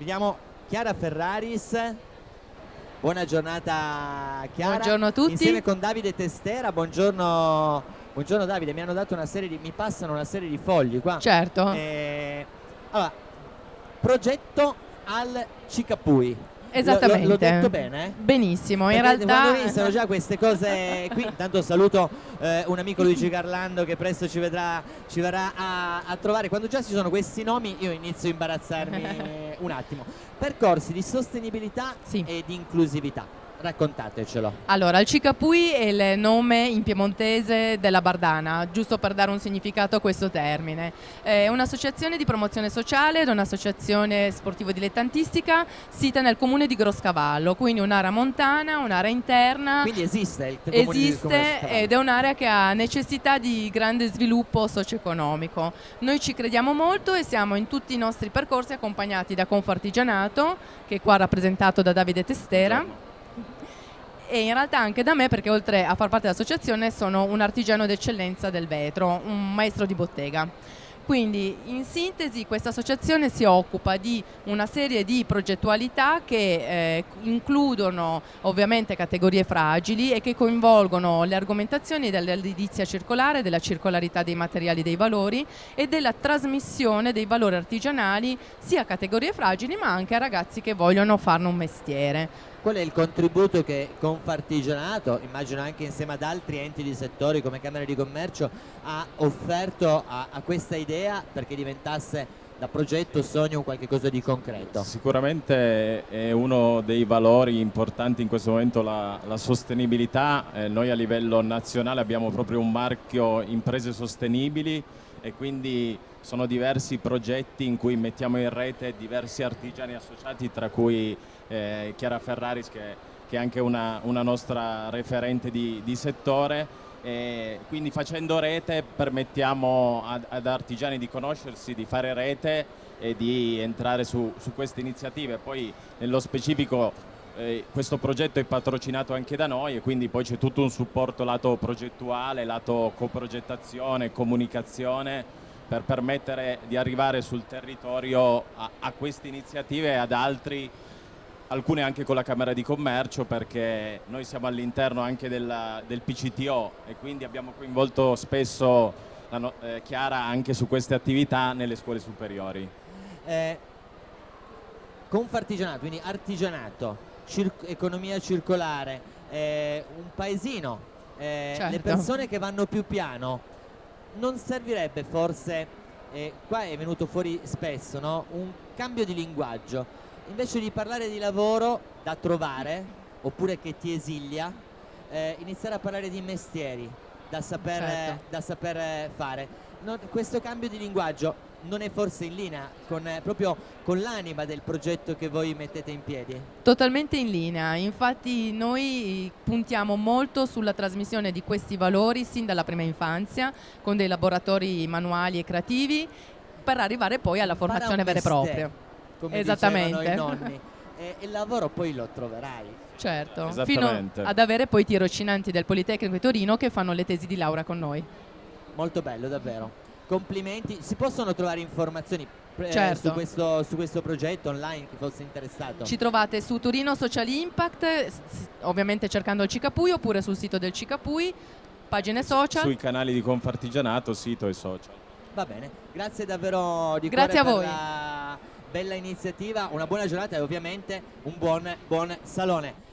Vediamo Chiara Ferraris. Buona giornata Chiara. Buongiorno a tutti. Insieme con Davide Testera. Buongiorno, buongiorno Davide. Mi hanno dato una serie di. mi passano una serie di fogli qua. Certo. Eh, allora, progetto al Cicapui. Esattamente. L'ho detto bene? Benissimo, in Perché realtà... Quando iniziano già queste cose qui, intanto saluto eh, un amico Luigi Garlando che presto ci, vedrà, ci verrà a, a trovare. Quando già ci sono questi nomi io inizio a imbarazzarmi un attimo. Percorsi di sostenibilità Sì. e di inclusività. Raccontatecelo. Allora, il Cicapui è il nome in piemontese della Bardana, giusto per dare un significato a questo termine. È un'associazione di promozione sociale ed un'associazione sportivo-dilettantistica sita nel comune di Groscavallo, quindi un'area montana, un'area interna. Quindi esiste il comune di- comune di Esiste Cavallo. ed è un'area che ha necessità di grande sviluppo socio-economico. Noi ci crediamo molto e siamo in tutti i nostri percorsi accompagnati da Confartigianato, che è qua rappresentato da Davide Testera. E in realtà anche da me perché oltre a far parte dell'associazione sono un artigiano d'eccellenza del vetro, un maestro di bottega. Quindi in sintesi questa associazione si occupa di una serie di progettualità che eh, includono ovviamente categorie fragili e che coinvolgono le argomentazioni dell'edilizia circolare, della circolarità dei materiali dei valori e della trasmissione dei valori artigianali sia a categorie fragili ma anche a ragazzi che vogliono farne un mestiere. Qual è il contributo che Confartigianato, immagino anche insieme ad altri enti di settori come Camera di Commercio, ha offerto a, a questa idea perché diventasse da progetto, sogno, un qualche cosa di concreto? Sicuramente è uno dei valori importanti in questo momento la, la sostenibilità. Eh, noi a livello nazionale abbiamo proprio un marchio imprese sostenibili e quindi sono diversi progetti in cui mettiamo in rete diversi artigiani associati, tra cui eh, Chiara Ferraris che, che è anche una, una nostra referente di, di settore. E quindi facendo rete permettiamo ad, ad artigiani di conoscersi, di fare rete e di entrare su, su queste iniziative. Poi nello specifico eh, questo progetto è patrocinato anche da noi e quindi poi c'è tutto un supporto lato progettuale, lato coprogettazione, comunicazione per permettere di arrivare sul territorio a, a queste iniziative e ad altri alcune anche con la Camera di Commercio perché noi siamo all'interno anche della- del PCTO e quindi abbiamo coinvolto spesso la no- eh, Chiara anche su queste attività nelle scuole superiori. Eh, Confartigianato, quindi artigianato, cir- economia circolare, eh, un paesino, eh, Certo. le persone che vanno più piano, non servirebbe forse, eh, qua è venuto fuori spesso, no? un cambio di linguaggio, invece di parlare di lavoro da trovare, oppure che ti esilia, eh, iniziare a parlare di mestieri da saper, Certo. da saper eh, fare. Non- questo cambio di linguaggio non è forse in linea con, eh, proprio con l'anima del progetto che voi mettete in piedi? Totalmente in linea, infatti noi puntiamo molto sulla trasmissione di questi valori sin dalla prima infanzia con dei laboratori manuali e creativi per arrivare poi alla formazione vera e propria. Come Esattamente. dicevano i nonni. E il lavoro poi lo troverai. Certo, fino ad avere poi i tirocinanti del Politecnico di Torino che fanno le tesi di laurea con noi. Molto bello, davvero. Complimenti. Si possono trovare informazioni eh, Certo. su, questo, su questo progetto online, chi fosse interessato? Ci trovate su Torino Social Impact, ovviamente cercando il Cicapui oppure sul sito del Cicapui, pagine social. Sui canali di Confartigianato, sito e social. Va bene, grazie davvero di Grazie cuore a per voi. La bella iniziativa, una buona giornata e ovviamente un buon, buon salone.